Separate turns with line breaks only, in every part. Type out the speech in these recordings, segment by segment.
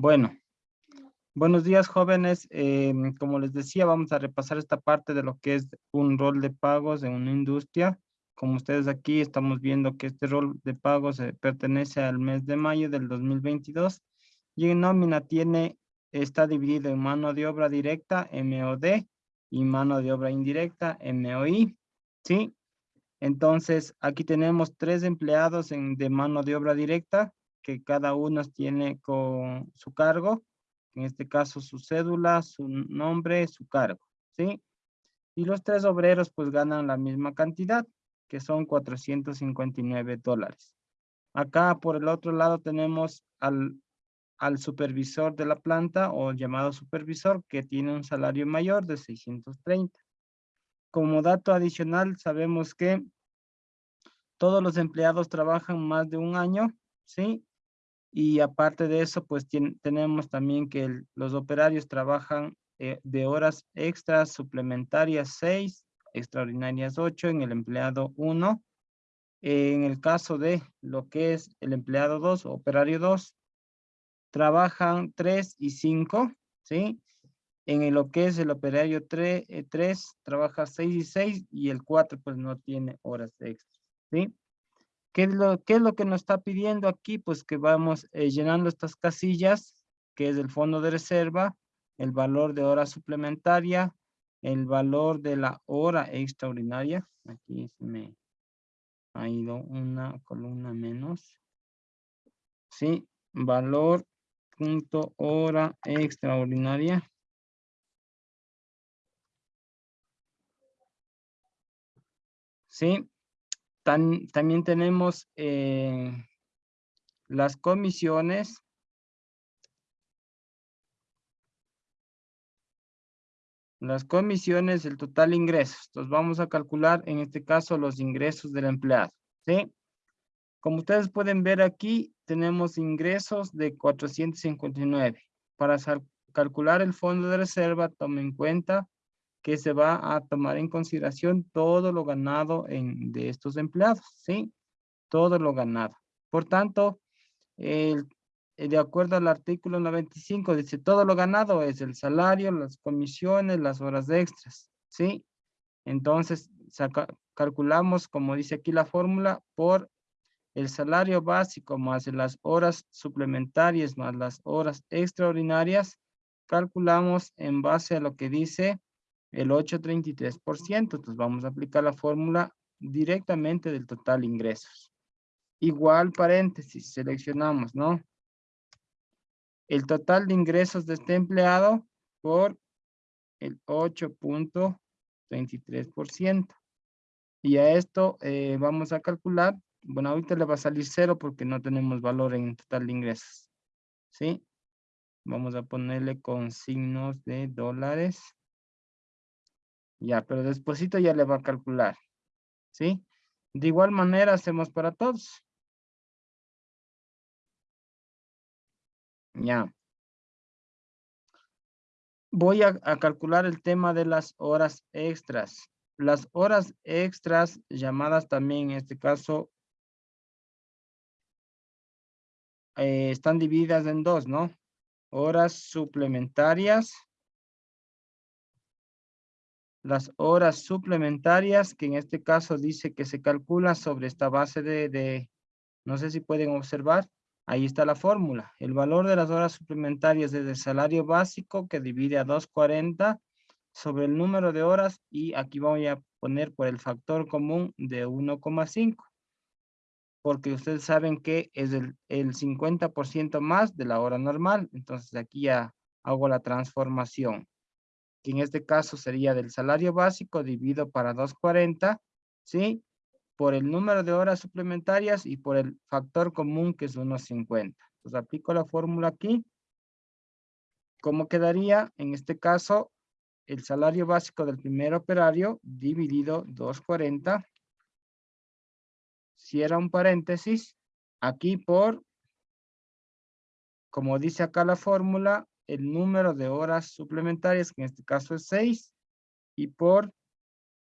Bueno, buenos días jóvenes. Em, como les decía, vamos a repasar esta parte de lo que es un rol de pagos en una industria. Como ustedes aquí estamos viendo que este rol de pagos eh, pertenece al mes de mayo del 2022 y en nómina tiene, está dividido en mano de obra directa, MOD, y mano de obra indirecta, MOI. ¿Sí? Entonces, aquí tenemos tres empleados en, de mano de obra directa, que cada uno tiene con su cargo, en este caso su cédula, su nombre, su cargo, ¿sí? Y los tres obreros pues ganan la misma cantidad, que son 459 dólares. Acá por el otro lado tenemos al, al supervisor de la planta o llamado supervisor que tiene un salario mayor de 630. Como dato adicional sabemos que todos los empleados trabajan más de un año, ¿sí? Y aparte de eso, pues tenemos también que los operarios trabajan eh, de horas extras suplementarias 6, extraordinarias 8 en el empleado 1. en el caso de lo que es el empleado 2, operario 2, trabajan 3 y 5, ¿sí? En lo que es el operario 3, 3 eh, trabaja 6 y 6 y el 4 pues no tiene horas extras, ¿sí? ¿Qué es, lo, ¿Qué es lo que nos está pidiendo aquí? Pues que vamos eh, llenando estas casillas, que es el fondo de reserva, el valor de hora suplementaria, el valor de la hora extraordinaria. Aquí se me ha ido una columna menos. Sí, valor punto hora extraordinaria. Sí, también tenemos eh, las comisiones. Las comisiones, el total ingresos. Entonces vamos a calcular en este caso los ingresos del empleado. ¿sí? Como ustedes pueden ver aquí, tenemos ingresos de 459. Para calcular el fondo de reserva, tomen en cuenta que se va a tomar en consideración todo lo ganado en, de estos empleados, ¿sí? Todo lo ganado. Por tanto, el, de acuerdo al artículo 95, dice todo lo ganado es el salario, las comisiones, las horas extras, ¿sí? Entonces, calculamos, como dice aquí la fórmula, por el salario básico más las horas suplementarias más las horas extraordinarias, calculamos en base a lo que dice el 8.33%. Entonces vamos a aplicar la fórmula directamente del total ingresos. Igual paréntesis, seleccionamos, ¿no? El total de ingresos de este empleado por el 8.23%. Y a esto eh, vamos a calcular, bueno, ahorita le va a salir cero porque no tenemos valor en total de ingresos. ¿Sí? Vamos a ponerle con signos de dólares. Ya, pero despuésito ya le va a calcular. ¿Sí? De igual manera hacemos para todos. Ya. Voy a, calcular el tema de las horas extras. Las horas extras, llamadas también en este caso, eh, están divididas en dos, ¿no? Horas suplementarias las horas suplementarias, que en este caso dice que se calcula sobre esta base de, no sé si pueden observar, ahí está la fórmula. El valor de las horas suplementarias es el salario básico que divide a 240 sobre el número de horas y aquí voy a poner por el factor común de 1,5 porque ustedes saben que es el, el 50% más de la hora normal, entonces aquí ya hago la transformación en este caso sería del salario básico dividido para 240, ¿sí? Por el número de horas suplementarias y por el factor común que es 1.50. Entonces aplico la fórmula aquí. ¿Cómo quedaría? En este caso, el salario básico del primer operario dividido 240. Cierra un paréntesis. Aquí por, como dice acá la fórmula, el número de horas suplementarias, que en este caso es 6, y por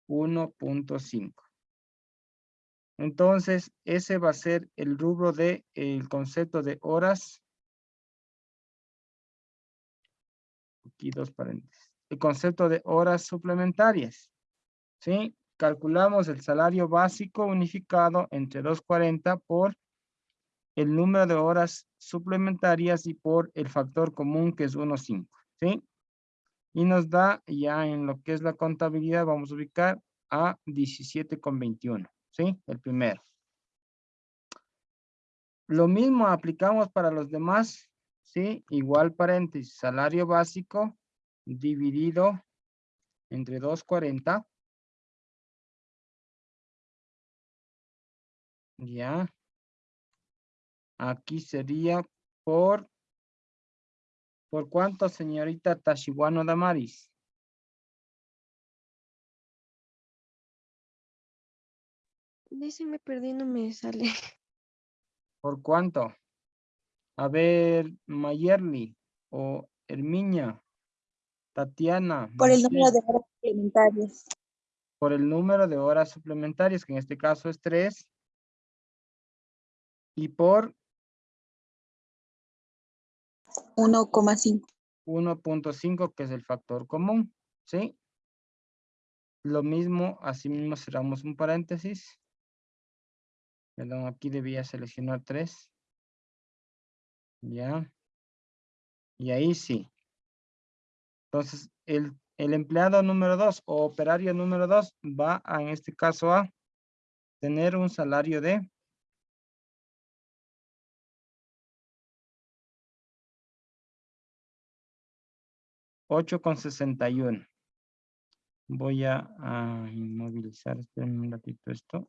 1.5. Entonces, ese va a ser el rubro de el concepto de horas aquí dos paréntesis. El concepto de horas suplementarias. ¿Sí? Calculamos el salario básico unificado entre 240 por el número de horas suplementarias y por el factor común que es 1.5. ¿Sí? Y nos da ya en lo que es la contabilidad, vamos a ubicar a 17,21. ¿Sí? El primero. Lo mismo aplicamos para los demás, ¿sí? Igual paréntesis, salario básico dividido entre 240. Ya. Aquí sería por... ¿Por cuánto, señorita Tashiwano Damaris?
Dice, me perdí, no me sale.
¿Por cuánto? A ver, Mayerly o Herminia, Tatiana.
Por el número de horas suplementarias.
Por el número de horas suplementarias, que en este caso es 3. Y por
1,5.
1.5, que es el factor común, ¿sí? Lo mismo, así mismo cerramos un paréntesis. Perdón, aquí debía seleccionar 3. Ya. Y ahí sí. Entonces, el, el empleado número 2 o operario número 2 va a, en este caso a tener un salario de ocho con sesenta y uno. Voy a, inmovilizar, un ratito esto.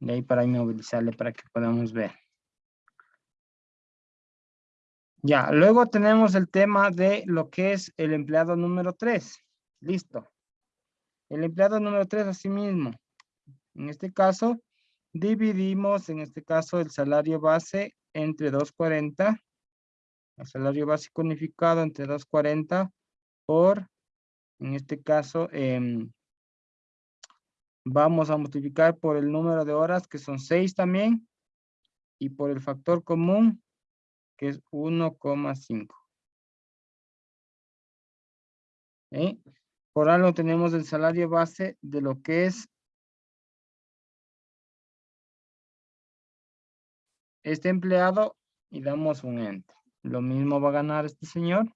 De ahí para inmovilizarle para que podamos ver. Ya, luego tenemos el tema de lo que es el empleado número 3. Listo. El empleado número 3 así mismo. En este caso, dividimos en este caso el salario base entre 240. El salario básico unificado entre 240 por, en este caso, em, vamos a multiplicar por el número de horas, que son 6 también, y por el factor común, que es 1,5. ¿Eh? Por algo tenemos el salario base de lo que es este empleado y damos un enter. Lo mismo va a ganar este señor.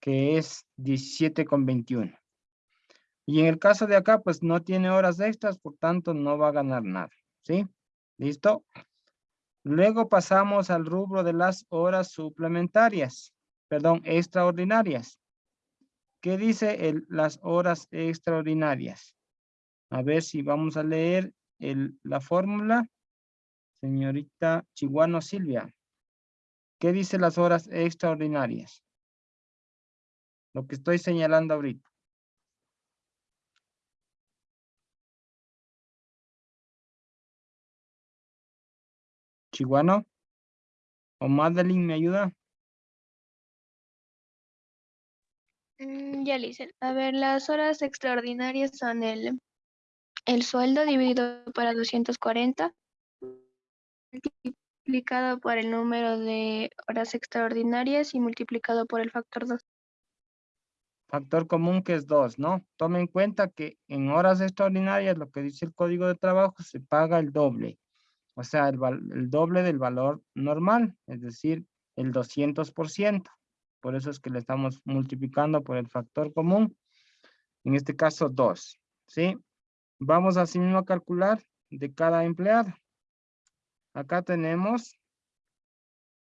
que es 17,21. Y en el caso de acá, pues no tiene horas extras, por tanto no va a ganar nada. ¿Sí? ¿Listo? Luego pasamos al rubro de las horas suplementarias, perdón, extraordinarias. ¿Qué dice las horas extraordinarias? A ver si vamos a leer la fórmula. Señorita Chihuano Silvia. ¿Qué dice las horas extraordinarias? Lo que estoy señalando ahorita. Chihuano. ¿O Madeline me ayuda?
Mm, ya hice. A ver, las horas extraordinarias son el, el sueldo dividido para 240 multiplicado por el número de horas extraordinarias y multiplicado por el factor 2.
Factor común que es 2, ¿no? Tome en cuenta que en horas extraordinarias, lo que dice el código de trabajo, se paga el doble. O sea, el, el doble del valor normal, es decir, el 200%. Por eso es que le estamos multiplicando por el factor común. En este caso, 2. ¿Sí? Vamos así mismo a calcular de cada empleado. Acá tenemos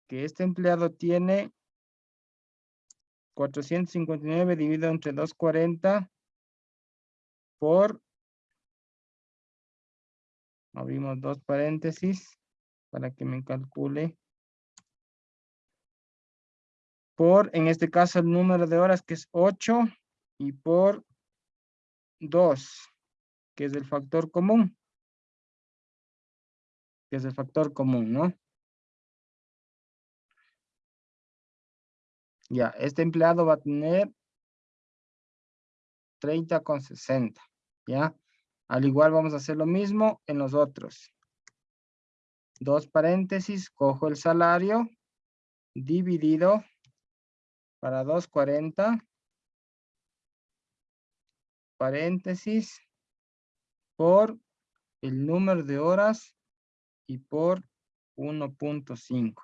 que este empleado tiene 459 dividido entre 240 por, abrimos dos paréntesis para que me calcule, por, en este caso, el número de horas que es 8 y por 2, que es el factor común, que es el factor común, ¿no? Ya, este empleado va a tener 30 con 60, ¿ya? Al igual vamos a hacer lo mismo en los otros. Dos paréntesis, cojo el salario dividido para 240 paréntesis por el número de horas y por 1.5,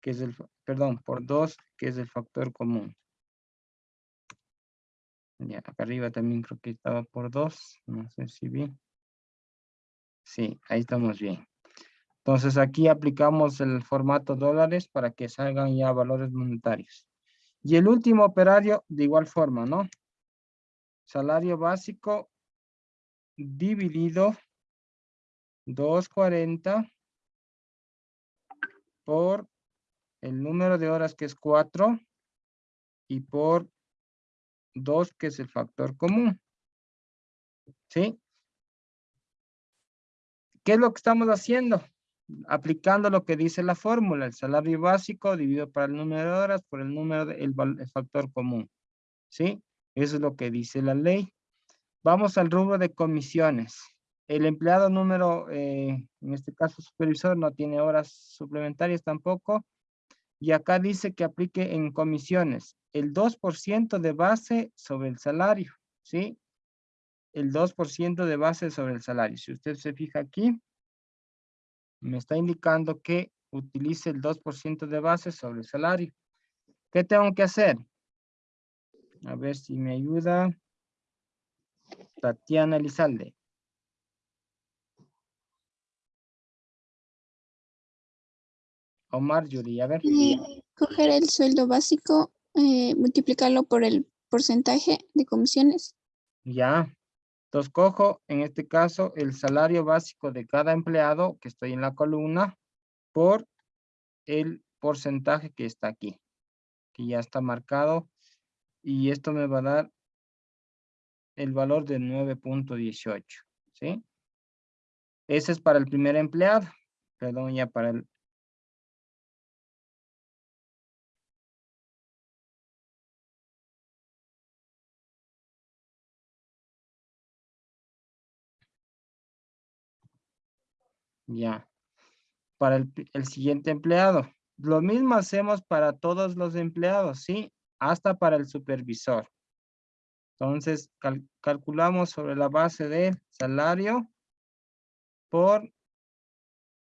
que es el, perdón, por 2, que es el factor común. Ya, acá arriba también creo que estaba por 2, no sé si bien. Sí, ahí estamos bien. Entonces aquí aplicamos el formato dólares para que salgan ya valores monetarios. Y el último operario de igual forma, ¿no? Salario básico dividido 240 por el número de horas que es 4 y por 2 que es el factor común. ¿Sí? ¿Qué es lo que estamos haciendo? Aplicando lo que dice la fórmula, el salario básico dividido por el número de horas por el número del factor común. ¿Sí? Eso es lo que dice la ley. Vamos al rubro de comisiones. El empleado número, eh, en este caso supervisor, no tiene horas suplementarias tampoco. Y acá dice que aplique en comisiones el 2% de base sobre el salario, ¿sí? El 2% de base sobre el salario. Si usted se fija aquí, me está indicando que utilice el 2% de base sobre el salario. ¿Qué tengo que hacer? A ver si me ayuda. Tatiana Elizalde. Omar Yuri, a ver.
Eh, coger el sueldo básico, eh, multiplicarlo por el porcentaje de comisiones.
Ya. Entonces cojo, en este caso, el salario básico de cada empleado que estoy en la columna por el porcentaje que está aquí, que ya está marcado. Y esto me va a dar el valor de 9.18, ¿sí? Ese es para el primer empleado, perdón, ya para el... Ya, para el, el siguiente empleado. Lo mismo hacemos para todos los empleados, ¿sí? Hasta para el supervisor. Entonces, calculamos sobre la base del salario por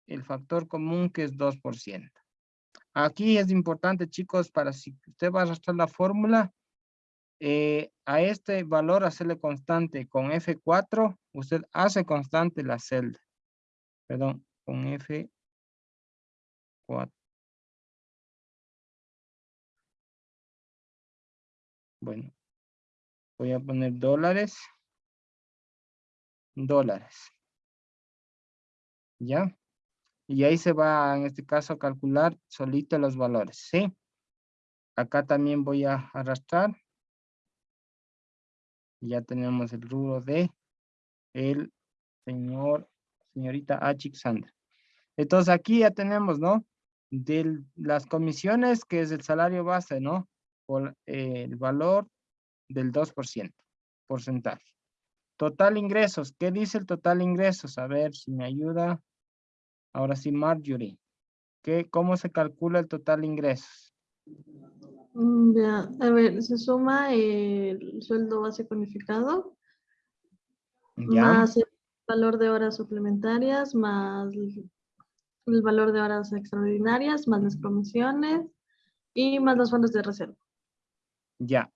el factor común que es 2%. Aquí es importante, chicos, para si usted va a arrastrar la fórmula, eh, a este valor hacerle constante con F4, usted hace constante la celda. Perdón, con F4. Bueno, Voy a poner dólares. Dólares. ¿Ya? Y ahí se va, en este caso, a calcular solito los valores, ¿sí? Acá también voy a arrastrar. Ya tenemos el rubro de el señor, señorita Achixander. Entonces aquí ya tenemos, ¿no? De las comisiones, que es el salario base, ¿no? Por eh, el valor del 2%, porcentaje. Total ingresos, ¿qué dice el total ingresos? A ver si me ayuda. Ahora sí, Marjorie. ¿Qué, ¿Cómo se calcula el total ingresos?
Mm, ya, a ver, se suma el sueldo base unificado, más el valor de horas suplementarias, más el valor de horas extraordinarias, más las comisiones y más los fondos de reserva.
Ya,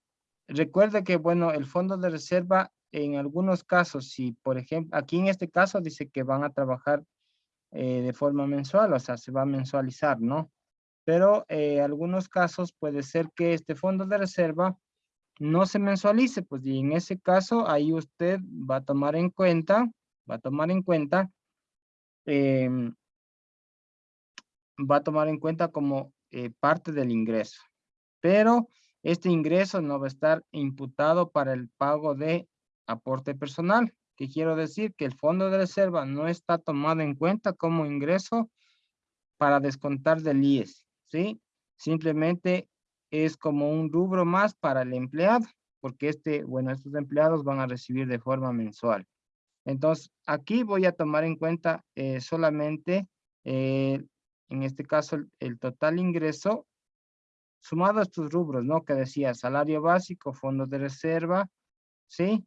Recuerde que, bueno, el fondo de reserva en algunos casos, si por ejemplo, aquí en este caso dice que van a trabajar eh, de forma mensual, o sea, se va a mensualizar, ¿no? Pero en eh, algunos casos puede ser que este fondo de reserva no se mensualice, pues y en ese caso ahí usted va a tomar en cuenta, va a tomar en cuenta, em, va a tomar en cuenta como eh, parte del ingreso. Pero este ingreso no va a estar imputado para el pago de aporte personal. ¿Qué quiero decir? Que el fondo de reserva no está tomado en cuenta como ingreso para descontar del IES, ¿sí? Simplemente es como un rubro más para el empleado, porque este, bueno, estos empleados van a recibir de forma mensual. Entonces, aquí voy a tomar en cuenta eh, solamente, eh, en este caso, el, total ingreso sumado a estos rubros, ¿no? Que decía salario básico, fondos de reserva, ¿sí?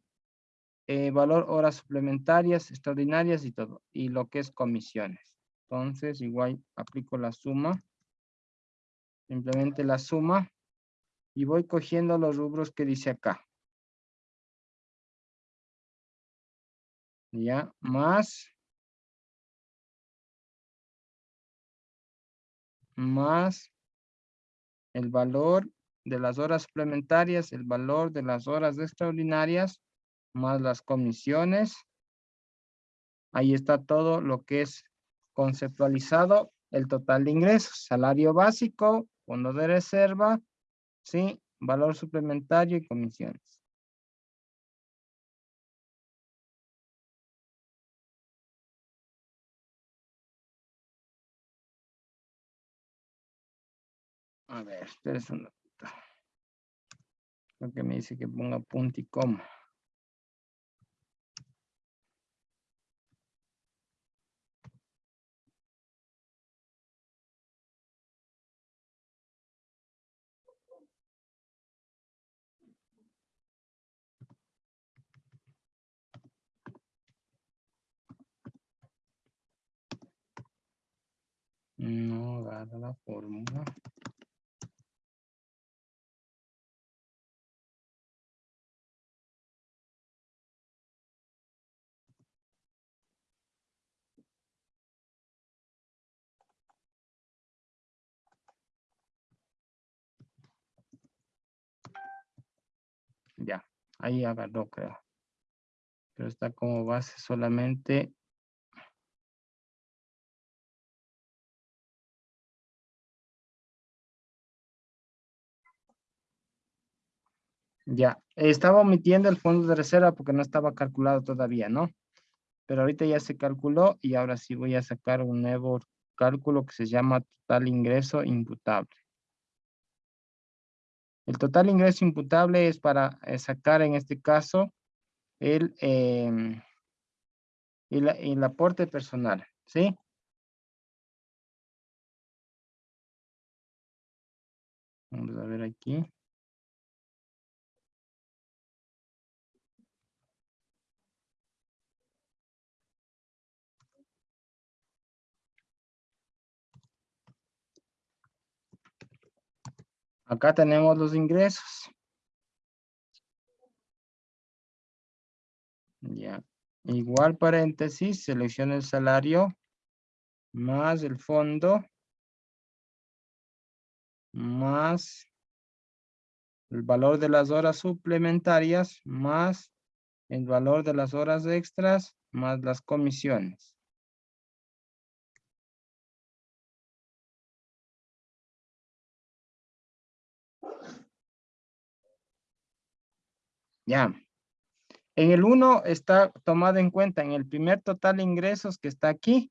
Eh, valor horas suplementarias, extraordinarias y todo. Y lo que es comisiones. Entonces, igual aplico la suma. Simplemente la suma. Y voy cogiendo los rubros que dice acá. Ya, más. Más el valor de las horas suplementarias, el valor de las horas extraordinarias, más las comisiones. Ahí está todo lo que es conceptualizado, el total de ingresos, salario básico, fondo de reserva, ¿sí? valor suplementario y comisiones. A ver, es un Lo que me dice que ponga punto y coma. No agarra la fórmula. Ya, ahí agarró, creo. Pero está como base solamente Ya, estaba omitiendo el fondo de reserva porque no estaba calculado todavía, ¿no? Pero ahorita ya se calculó y ahora sí voy a sacar un nuevo cálculo que se llama total ingreso imputable. El total ingreso imputable es para eh, sacar en este caso el, em, el, el aporte personal, ¿sí? Vamos a ver aquí. Acá tenemos los ingresos. Ya. Igual paréntesis, selecciona el salario más el fondo más el valor de las horas suplementarias más el valor de las horas extras más las comisiones. Ya. En el 1 está tomado en cuenta, en el primer total de ingresos que está aquí,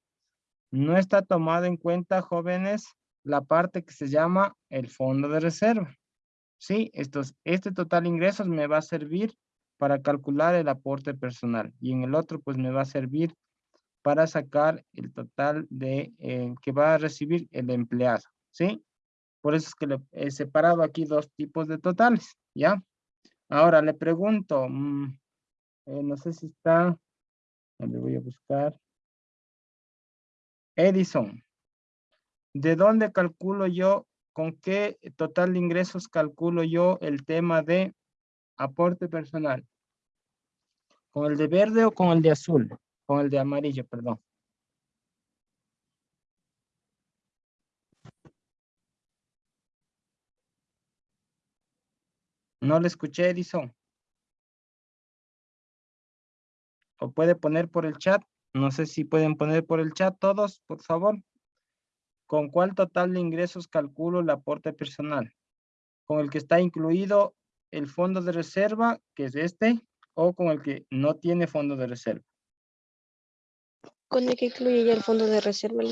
no está tomado en cuenta, jóvenes, la parte que se llama el fondo de reserva. Sí, estos, este total de ingresos me va a servir para calcular el aporte personal y en el otro pues me va a servir para sacar el total de eh, que va a recibir el empleado, ¿sí? Por eso es que le he separado aquí dos tipos de totales, ¿ya? Ahora le pregunto, mm, eh, no sé si está, le voy a buscar. Edison, ¿de dónde calculo yo, con qué total de ingresos calculo yo el tema de aporte personal? ¿Con el de verde o con el de azul? Con el de amarillo, perdón. No le escuché, Edison. O puede poner por el chat. No sé si pueden poner por el chat todos, por favor. ¿Con cuál total de ingresos calculo el aporte personal? ¿Con el que está incluido el fondo de reserva, que es este, o con el que no tiene fondo de reserva?
Con el que incluye ya el fondo de reserva.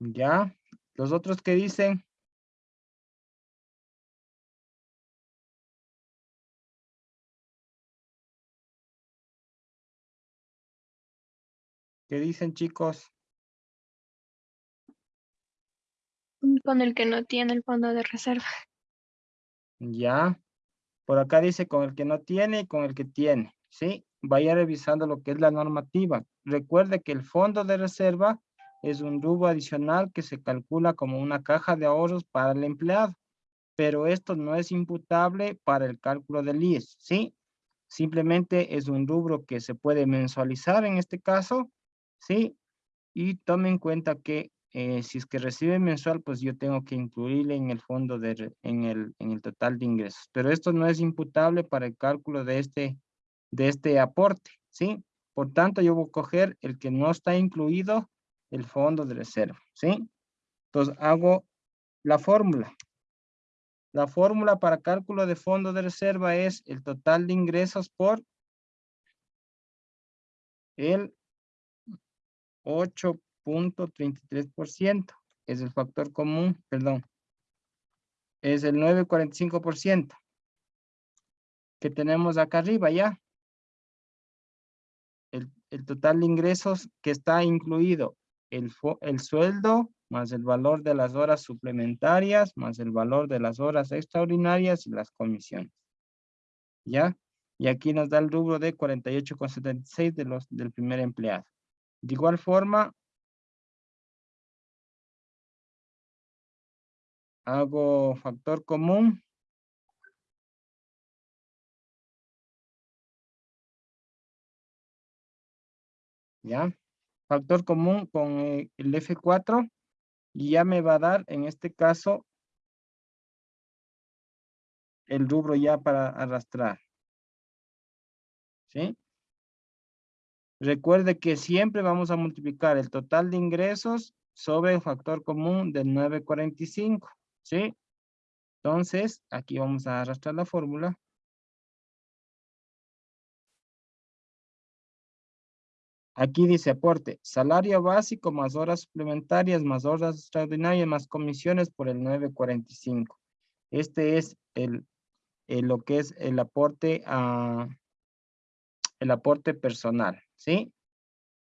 Ya. Los otros que dicen, ¿Qué dicen chicos?
Con el que no tiene el fondo de reserva.
Ya. Por acá dice con el que no tiene y con el que tiene. ¿Sí? Vaya revisando lo que es la normativa. Recuerde que el fondo de reserva es un rubro adicional que se calcula como una caja de ahorros para el empleado. Pero esto no es imputable para el cálculo del IES. ¿Sí? Simplemente es un rubro que se puede mensualizar en este caso. ¿Sí? Y tome en cuenta que eh, si es que recibe mensual, pues yo tengo que incluirle en el fondo, de, en, el, en el total de ingresos. Pero esto no es imputable para el cálculo de este, de este aporte, ¿sí? Por tanto, yo voy a coger el que no está incluido, el fondo de reserva, ¿sí? Entonces, hago la fórmula. La fórmula para cálculo de fondo de reserva es el total de ingresos por el 8 ciento Es el factor común, perdón. Es el 9.45% que tenemos acá arriba ya. El, el, total de ingresos que está incluido el, el sueldo más el valor de las horas suplementarias más el valor de las horas extraordinarias y las comisiones. ¿Ya? Y aquí nos da el rubro de 48,76 de del primer empleado. De igual forma, hago factor común. ¿Ya? Factor común con eh, el F4 y ya me va a dar en este caso el rubro ya para arrastrar. ¿Sí? Recuerde que siempre vamos a multiplicar el total de ingresos sobre el factor común del 945. ¿Sí? Entonces, aquí vamos a arrastrar la fórmula. Aquí dice aporte, salario básico más horas suplementarias, más horas extraordinarias, más comisiones por el 945. Este es lo que es el aporte a el aporte personal, ¿sí?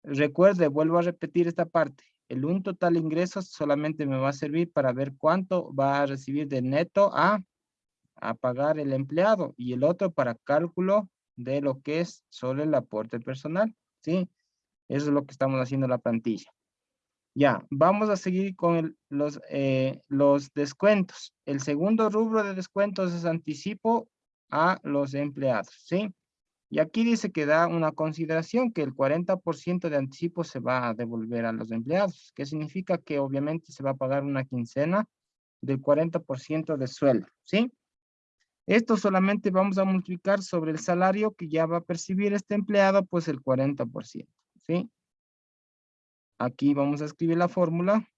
Recuerde, vuelvo a repetir esta parte el un total ingresos solamente me va a servir para ver cuánto va a recibir de neto a, a pagar el empleado y el otro para cálculo de lo que es solo el aporte personal, ¿sí? Eso es lo que estamos haciendo en la plantilla. Ya, vamos a seguir con los, eh, los descuentos. El segundo rubro de descuentos es anticipo a los empleados, ¿sí? Y aquí dice que da una consideración que el 40% de anticipo se va a devolver a los empleados, que significa que obviamente se va a pagar una quincena del 40% de sueldo, ¿sí? Esto solamente vamos a multiplicar sobre el salario que ya va a percibir este empleado, pues el 40%, ¿sí? Aquí vamos a escribir la fórmula.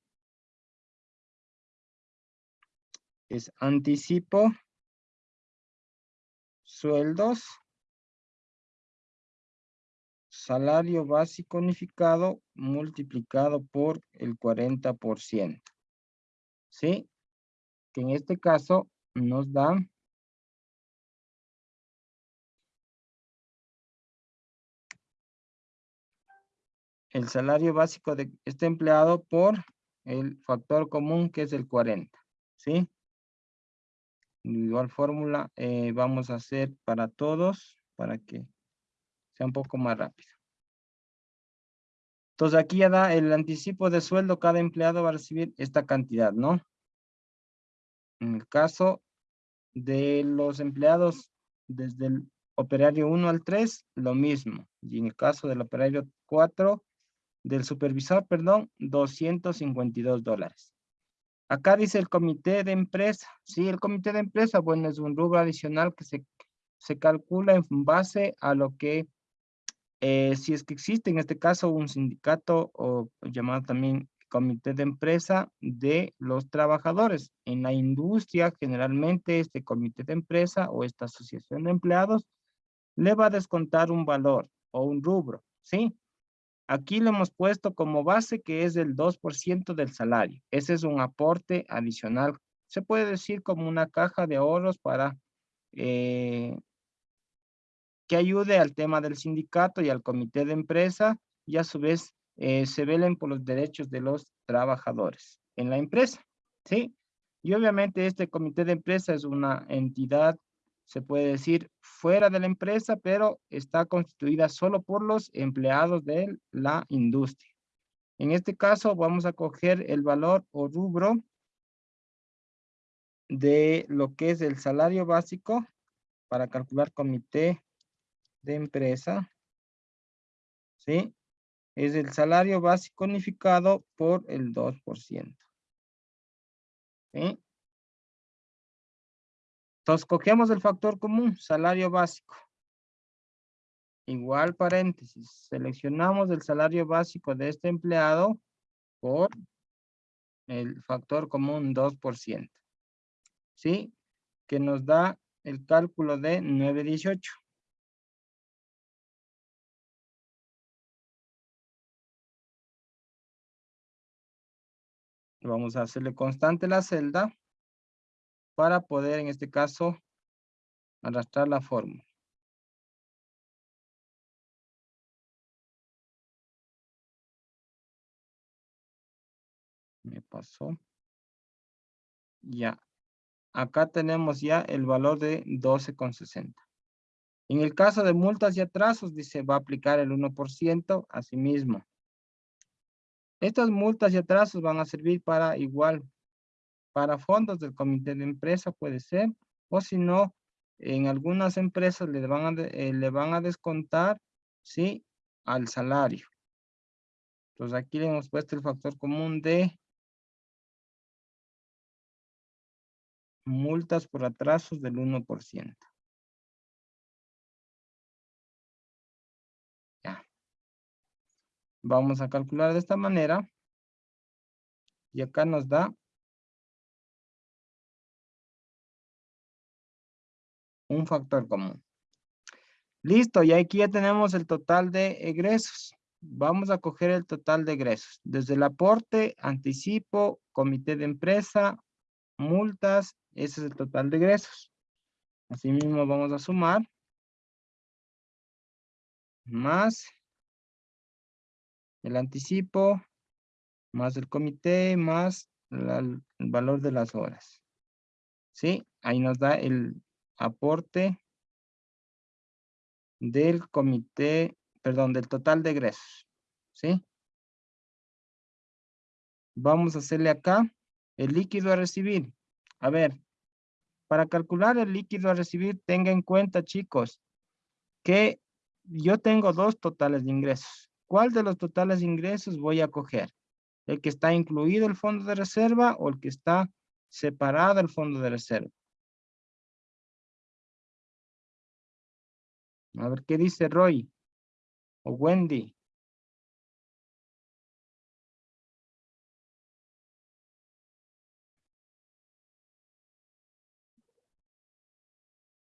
Es anticipo sueldos salario básico unificado multiplicado por el 40%. ¿Sí? Que en este caso nos da el salario básico de este empleado por el factor común que es el 40. ¿Sí? Igual fórmula eh, vamos a hacer para todos para que sea un poco más rápido. Entonces aquí ya da el anticipo de sueldo, cada empleado va a recibir esta cantidad, ¿no? En el caso de los empleados desde el operario 1 al 3, lo mismo. Y en el caso del operario 4, del supervisor, perdón, 252 dólares. Acá dice el comité de empresa. Sí, el comité de empresa, bueno, es un rubro adicional que se, se calcula en base a lo que eh, si es que existe en este caso un sindicato o llamado también comité de empresa de los trabajadores. En la industria, generalmente este comité de empresa o esta asociación de empleados le va a descontar un valor o un rubro, ¿sí? Aquí le hemos puesto como base que es del 2% del salario. Ese es un aporte adicional. Se puede decir como una caja de ahorros para eh, que ayude al tema del sindicato y al comité de empresa y a su vez eh, se velen por los derechos de los trabajadores en la empresa, ¿sí? Y obviamente este comité de empresa es una entidad, se puede decir, fuera de la empresa, pero está constituida solo por los empleados de la industria. En este caso vamos a coger el valor o rubro de lo que es el salario básico para calcular comité de empresa. ¿Sí? Es el salario básico unificado por el 2%. ¿Sí? Entonces, cogemos el factor común, salario básico. Igual paréntesis, seleccionamos el salario básico de este empleado por el factor común 2%. ¿Sí? Que nos da el cálculo de 918. Vamos a hacerle constante la celda para poder, en este caso, arrastrar la fórmula. Me pasó. Ya. Acá tenemos ya el valor de 12,60. En el caso de multas y atrasos, dice, va a aplicar el 1% a sí mismo. Estas multas y atrasos van a servir para igual, para fondos del comité de empresa puede ser, o si no, en algunas empresas le van a, eh, van a descontar, ¿sí? Al salario. Entonces aquí le hemos puesto el factor común de multas por atrasos del 1%. Vamos a calcular de esta manera. Y acá nos da un factor común. Listo, y aquí ya tenemos el total de egresos. Vamos a coger el total de egresos. Desde el aporte, anticipo, comité de empresa, multas, ese es el total de egresos. Asimismo vamos a sumar. Más el anticipo, más el comité, más el valor de las horas. ¿Sí? Ahí nos da el aporte del comité, perdón, del total de egresos. ¿Sí? Vamos a hacerle acá el líquido a recibir. A ver, para calcular el líquido a recibir, tenga en cuenta, chicos, que yo tengo dos totales de ingresos. ¿Cuál de los totales ingresos voy a coger? ¿El que está incluido el fondo de reserva o el que está separado el fondo de reserva? A ver, ¿qué dice Roy? O Wendy.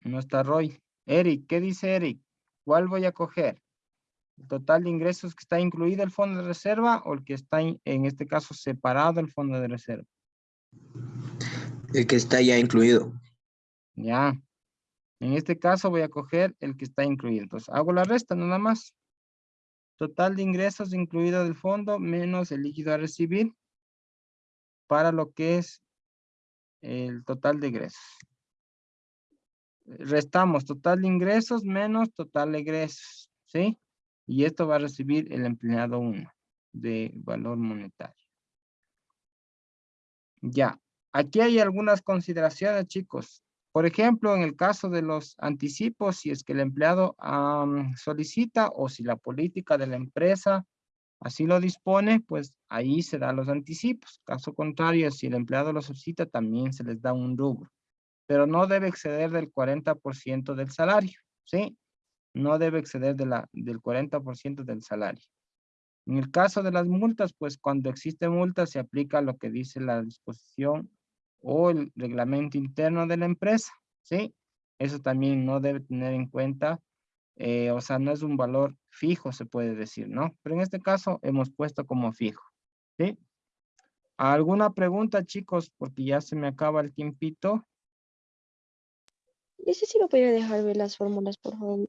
No está Roy. Eric, ¿qué dice Eric? ¿Cuál voy a coger? ¿El total de ingresos que está incluido el fondo de reserva o el que está en este caso separado el fondo de reserva?
El que está ya incluido.
Ya. En este caso voy a coger el que está incluido. Entonces hago la resta nada más. Total de ingresos incluido del fondo menos el líquido a recibir para lo que es el total de ingresos. Restamos total de ingresos menos total de egresos, ¿sí? Y esto va a recibir el empleado 1 de valor monetario. Ya, aquí hay algunas consideraciones, chicos. Por ejemplo, en el caso de los anticipos, si es que el empleado solicita o si la política de la empresa así lo dispone, pues ahí se dan los anticipos. Caso contrario, si el empleado lo solicita, también se les da un rubro. Pero no debe exceder del 40% del salario, ¿sí? No debe exceder de la, del 40% del salario. En el caso de las multas, pues cuando existe multa se aplica lo que dice la disposición o el reglamento interno de la empresa, ¿sí? Eso también no debe tener en cuenta, eh, o sea, no es un valor fijo, se puede decir, ¿no? Pero en este caso hemos puesto como fijo, ¿sí? ¿Alguna pregunta, chicos? Porque ya se me acaba el tiempito.
Ese sí lo podría dejar ver las fórmulas, por favor.